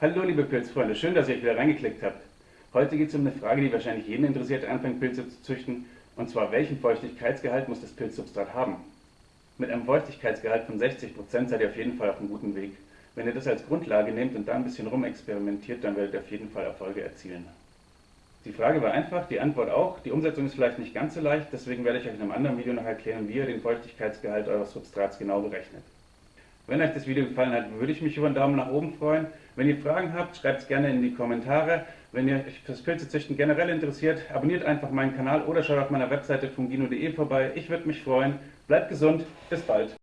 Hallo liebe Pilzfreunde, schön, dass ihr euch wieder reingeklickt habt. Heute geht es um eine Frage, die wahrscheinlich jeden interessiert, anfängt Pilze zu züchten, und zwar welchen Feuchtigkeitsgehalt muss das Pilzsubstrat haben? Mit einem Feuchtigkeitsgehalt von 60% seid ihr auf jeden Fall auf einem guten Weg. Wenn ihr das als Grundlage nehmt und da ein bisschen rumexperimentiert, dann werdet ihr auf jeden Fall Erfolge erzielen. Die Frage war einfach, die Antwort auch. Die Umsetzung ist vielleicht nicht ganz so leicht, deswegen werde ich euch in einem anderen Video noch erklären, wie ihr den Feuchtigkeitsgehalt eures Substrats genau berechnet. Wenn euch das Video gefallen hat, würde ich mich über einen Daumen nach oben freuen. Wenn ihr Fragen habt, schreibt es gerne in die Kommentare. Wenn ihr euch fürs Pilzezüchten generell interessiert, abonniert einfach meinen Kanal oder schaut auf meiner Webseite fungino.de vorbei. Ich würde mich freuen. Bleibt gesund, bis bald.